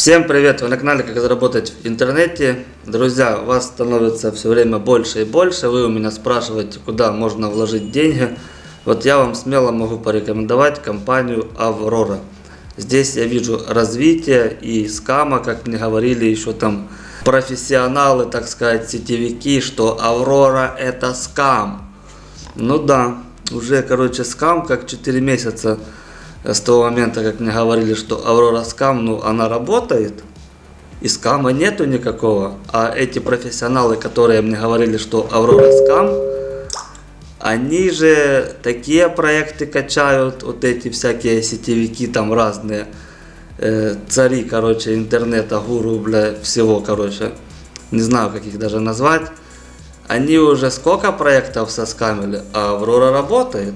Всем привет! Вы на канале Как заработать в интернете. Друзья, вас становится все время больше и больше. Вы у меня спрашиваете, куда можно вложить деньги. Вот я вам смело могу порекомендовать компанию Аврора. Здесь я вижу развитие и скама, как мне говорили еще там профессионалы, так сказать, сетевики, что Аврора это скам. Ну да, уже, короче, скам, как 4 месяца с того момента, как мне говорили, что Аврора скам, ну, она работает, и скама нету никакого. А эти профессионалы, которые мне говорили, что Аврора скам, они же такие проекты качают, вот эти всякие сетевики там разные, э, цари, короче, интернета, гуру, бля, всего, короче, не знаю, как их даже назвать. Они уже сколько проектов соскамили, а Аврора работает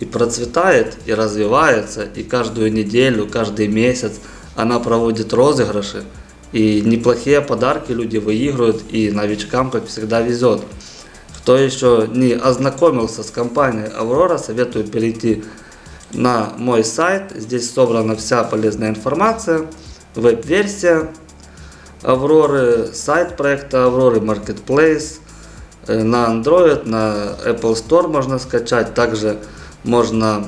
и процветает, и развивается, и каждую неделю, каждый месяц она проводит розыгрыши, и неплохие подарки люди выигрывают, и новичкам, как всегда, везет. Кто еще не ознакомился с компанией Аврора, советую перейти на мой сайт. Здесь собрана вся полезная информация, веб-версия Авроры, сайт проекта Авроры, Marketplace, э, на Android, на Apple Store можно скачать, также можно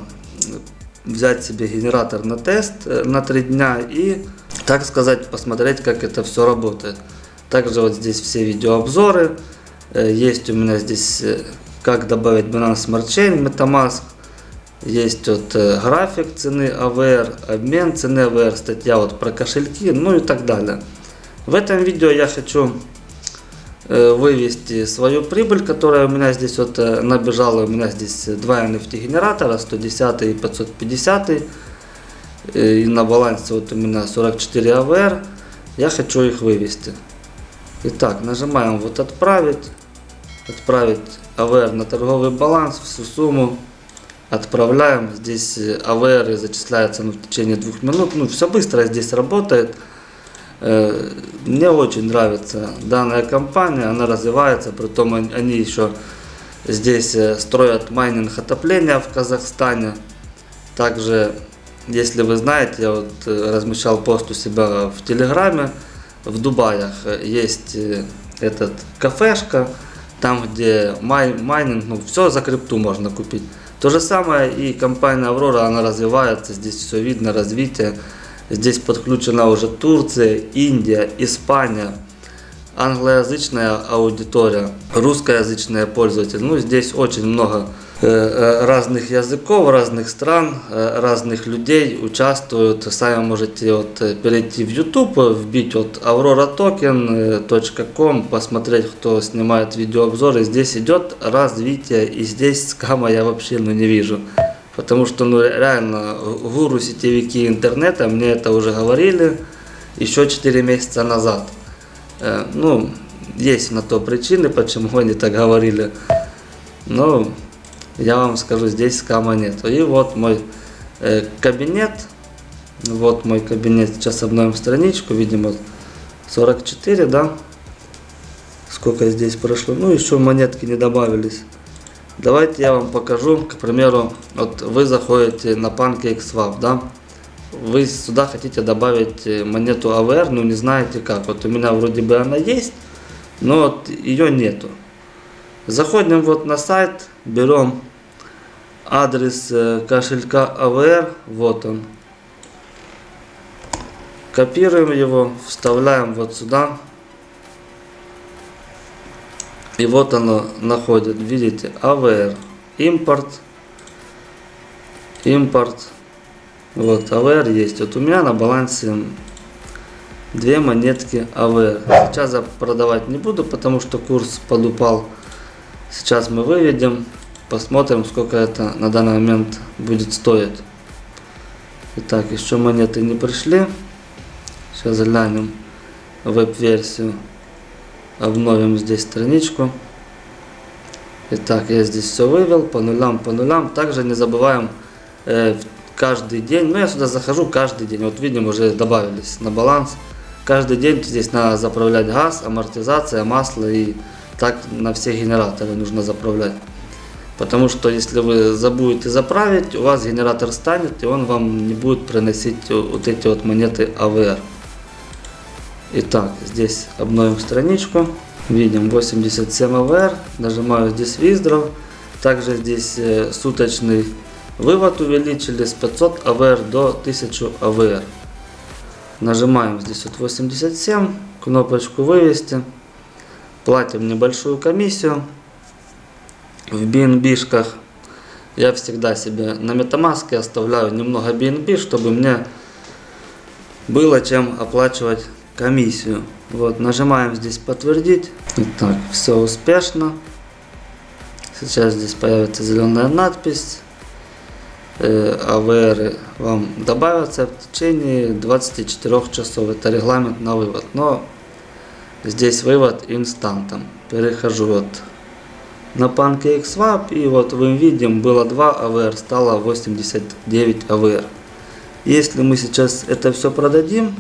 взять себе генератор на тест э, на 3 дня и, так сказать, посмотреть, как это все работает. Также вот здесь все видеообзоры. Э, есть у меня здесь, э, как добавить Binance Smart Chain, Metamask. Есть вот график цены AVR, обмен цены AVR, статья вот про кошельки, ну и так далее. В этом видео я хочу Э, вывести свою прибыль, которая у меня здесь вот э, набежала. У меня здесь два NFT генератора, 110 и 550. Э, и на балансе вот у меня 44 AVR. Я хочу их вывести. Итак, нажимаем вот отправить. Отправить AVR на торговый баланс, всю сумму. Отправляем. Здесь AVR зачисляется ну, в течение двух минут. Ну, все быстро здесь работает. Э, мне очень нравится данная компания, она развивается, притом они еще здесь э, строят майнинг отопления в Казахстане. Также, если вы знаете, я вот э, размещал пост у себя в Телеграме, в Дубаях есть этот кафешка, там где май, майнинг, ну все за крипту можно купить. То же самое и компания Аврора, она развивается, здесь все видно, развитие. Здесь подключена уже Турция, Индия, Испания, англоязычная аудитория, русскоязычные пользователи. Ну, здесь очень много э, э, разных языков, разных стран, э, разных людей участвуют. Сами можете вот перейти в YouTube, вбить вот auroraToken.com, посмотреть, кто снимает видеообзоры. Здесь идет развитие, и здесь скама я вообще ну, не вижу. Потому что ну, реально гуру сетевики интернета мне это уже говорили еще 4 месяца назад. Э, ну, есть на то причины, почему они так говорили. Но я вам скажу, здесь скама нет. И вот мой э, кабинет. Вот мой кабинет. Сейчас обновим страничку. Видимо, 44, да? Сколько здесь прошло. Ну, еще монетки не добавились. Давайте я вам покажу, к примеру, вот вы заходите на PancakeSwap, да, вы сюда хотите добавить э, монету AVR, но не знаете как. Вот у меня вроде бы она есть, но вот ее нету. Заходим вот на сайт, берем адрес э, кошелька AVR, вот он. Копируем его, вставляем вот сюда. И вот оно находит, видите, AVR, импорт, импорт, вот AVR есть. Вот у меня на балансе две монетки AVR. Сейчас я продавать не буду, потому что курс подупал. Сейчас мы выведем, посмотрим, сколько это на данный момент будет стоить. Итак, еще монеты не пришли. Сейчас глянем веб-версию обновим здесь страничку. Итак, я здесь все вывел по нулям, по нулям. Также не забываем э, каждый день, ну я сюда захожу каждый день, вот видим уже добавились на баланс. Каждый день здесь надо заправлять газ, амортизация, масло и так на все генераторы нужно заправлять. Потому что если вы забудете заправить, у вас генератор станет и он вам не будет приносить вот эти вот монеты AVR. Итак, здесь обновим страничку. Видим 87 АВР. Нажимаю здесь Виздров. Также здесь э, суточный вывод увеличили с 500 АВР до 1000 АВР. Нажимаем здесь вот 87, кнопочку вывести. Платим небольшую комиссию. В BNB-шках я всегда себе на MetaMask оставляю немного BNB, чтобы мне было чем оплачивать комиссию. Вот, нажимаем здесь подтвердить. Итак, все успешно. Сейчас здесь появится зеленая надпись. Э, АВР вам добавятся в течение 24 часов. Это регламент на вывод. Но здесь вывод инстантом. Перехожу вот на PancakeSwap и вот мы видим было 2 АВР, стало 89 АВР. Если мы сейчас это все продадим,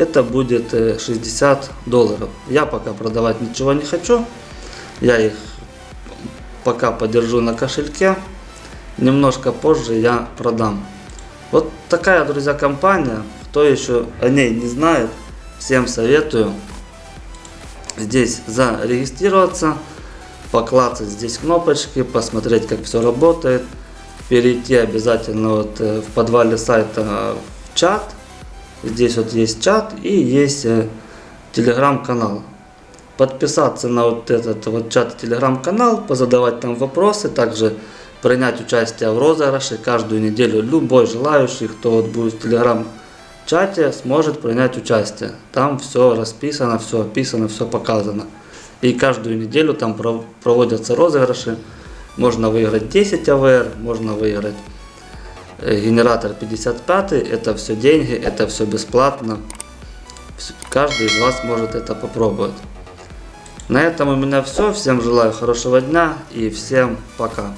это будет э, 60 долларов. Я пока продавать ничего не хочу. Я их пока подержу на кошельке. Немножко позже я продам. Вот такая, друзья, компания. Кто еще о ней не знает, всем советую здесь зарегистрироваться, поклацать здесь кнопочки, посмотреть, как все работает. Перейти обязательно вот э, в подвале сайта в чат. Здесь вот есть чат и есть э, телеграм-канал подписаться на вот этот вот чат телеграм-канал, позадавать там вопросы, также принять участие в розыгрыше каждую неделю. Любой желающий, кто вот будет в телеграм-чате, сможет принять участие. Там все расписано, все описано, все показано. И каждую неделю там проводятся розыгрыши. Можно выиграть 10 АВР, можно выиграть генератор 55, это все деньги, это все бесплатно. Каждый из вас может это попробовать. На этом у меня все. Всем желаю хорошего дня и всем пока.